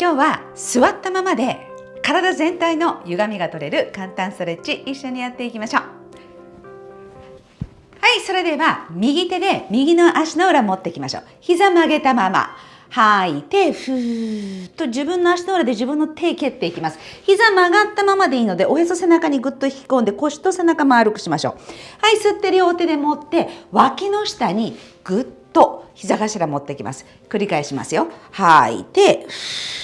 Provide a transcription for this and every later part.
今日は座ったままで体全体の歪みが取れる簡単ストレッチ一緒にやっていきましょうはいそれでは右手で右の足の裏持っていきましょう膝曲げたまま吐いて、ふーっと自分の足の裏で自分の手蹴っていきます。膝曲がったままでいいので、おへそ背中にぐっと引き込んで腰と背中丸くしましょう。はい、吸って両手で持って、脇の下にぐっと膝頭持ってきます。繰り返しますよ。吐いて、ふ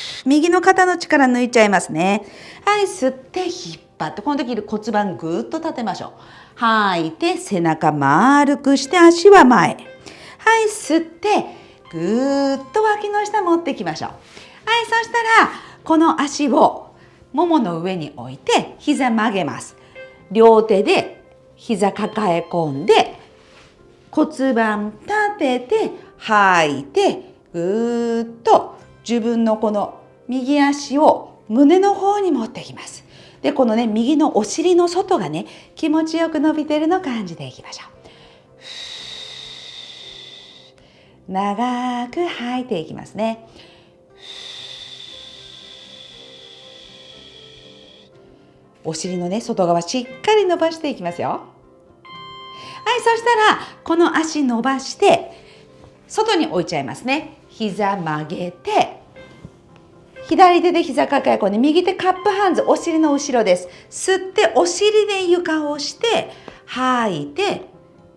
ー右の肩の力抜いちゃいますね。はい、吸って引っ張って、この時骨盤ぐっと立てましょう。吐いて、背中丸くして足は前。はい、吸って、ぐーっと脇の下持ってきましょう。はい、そしたらこの足をももの上に置いて膝曲げます。両手で膝抱え込んで骨盤立てて吐いてぐーっと自分のこの右足を胸の方に持ってきます。で、このね、右のお尻の外がね、気持ちよく伸びてるの感じていきましょう。長く吐いていきますね。お尻のね外側しっかり伸ばしていきますよ。はい、そしたらこの足伸ばして外に置いちゃいますね。膝曲げて左手で膝抱え込んで右手カップハンズお尻の後ろです。吸ってお尻で床を押して吐いて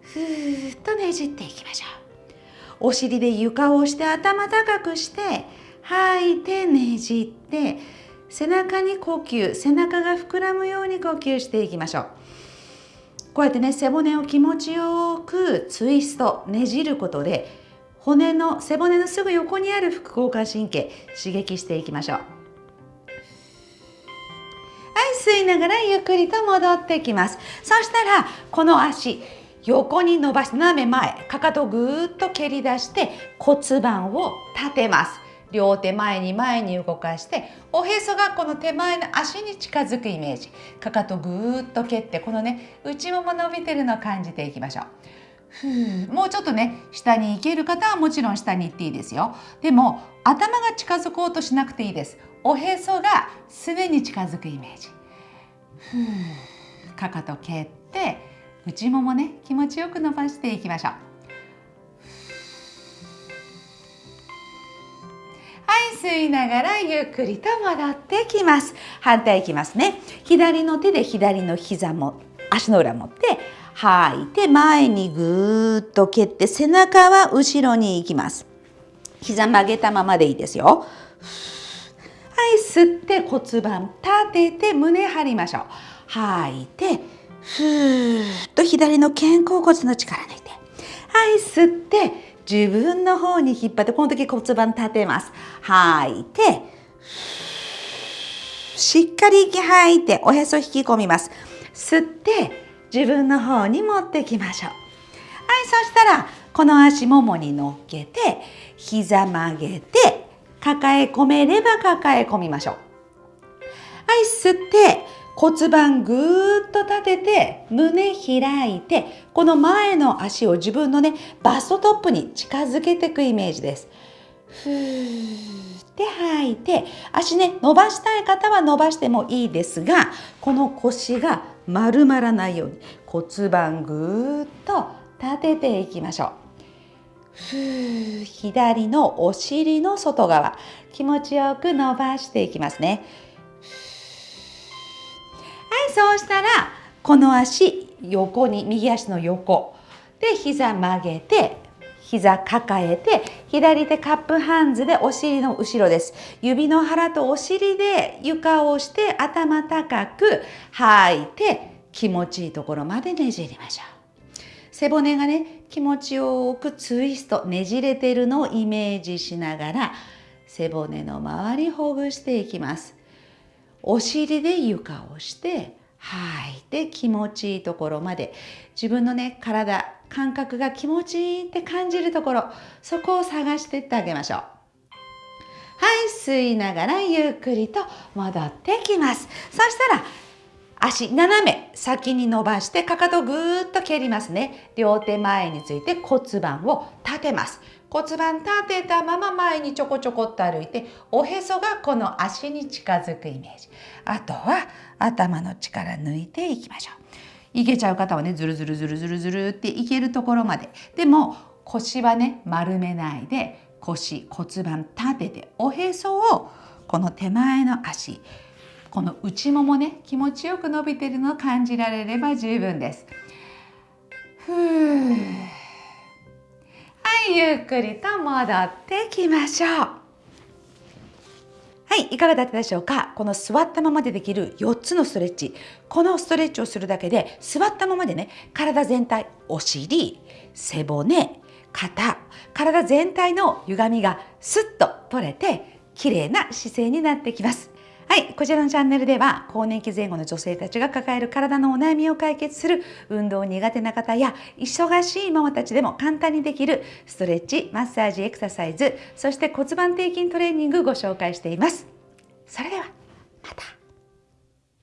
ふーっとねじっていきましょう。お尻で床を押して頭高くして吐いてねじって背中に呼吸背中が膨らむように呼吸していきましょうこうやってね背骨を気持ちよくツイストねじることで骨の背骨のすぐ横にある副交感神経刺激していきましょう。はい吸いながらゆっくりと戻ってきます。そしたらこの足横に伸ばして斜め前かかとをぐーっと蹴り出して骨盤を立てます。両手前に前に動かしておへそがこの手前の足に近づくイメージ。かかとぐーっと蹴ってこのね内もも伸びてるのを感じていきましょう。もうちょっとね下に行ける方はもちろん下に行っていいですよ。でも頭が近づこうとしなくていいです。おへそがすねに近づくイメージ。ふうかかと蹴って内ももね気持ちよく伸ばしていきましょう。はい吸いながらゆっくりと戻ってきます。反対いきますね。左の手で左の膝も足の裏持って吐いて前にぐーっと蹴って背中は後ろに行きます膝曲げたままでいいですよはい吸って骨盤立てて胸張りましょう吐いてふーっと左の肩甲骨の力抜いて。はい、吸って、自分の方に引っ張って、この時骨盤立てます。吐いて、しっかり息吐いて、おへそ引き込みます。吸って、自分の方に持ってきましょう。はい、そしたら、この足ももに乗っけて、膝曲げて、抱え込めれば抱え込みましょう。はい、吸って、骨盤ぐーっと立てて胸開いてこの前の足を自分のねバストトップに近づけていくイメージです。ふーって吐いて足ね伸ばしたい方は伸ばしてもいいですがこの腰が丸まらないように骨盤ぐーっと立てていきましょう。ふ左のお尻の外側気持ちよく伸ばしていきますねはい。そうしたらこの足横に右足の横で膝曲げて膝抱えて左手カップハンズでお尻の後ろです。指の腹とお尻で床をして頭高く吐いて気持ちいいところまでねじりましょう。背骨がね気持ちよくツイストねじれてるのをイメージしながら背骨の周りほぐしていきます。お尻で床をして吐いて気持ちいいところまで。自分のね体感覚が気持ちいいって感じるところそこを探していってあげましょう。はい吸いながらゆっくりと戻ってきます。そしたら足斜め先に伸ばしてかかとぐーっと蹴りますね。両手前について骨盤を立立てます。骨盤立てたまま前にちょこちょこっと歩いておへそがこの足に近づくイメージ。あとは頭の力抜いていきましょう。いけちゃう方はねずるずるずるずるずるっていけるところまででも腰はね丸めないで腰骨盤立てておへそをこの手前の足この内ももね気持ちよく伸びてるのを感じられれば十分です。ふうはいゆっくりと戻ってきましょう。い、いかがだったでしょうか？この座ったままでできる4つのストレッチ。このストレッチをするだけで、座ったままでね、体全体、お尻、背骨、肩、体全体の歪みがスッと取れて、綺麗な姿勢になってきます。はい、こちらのチャンネルでは更年期前後の女性たちが抱える体のお悩みを解決する運動苦手な方や忙しいママたちでも簡単にできるストレッチ、マッサージ、エクササイズ、そして骨盤底筋トレーニングご紹介しています。それではまた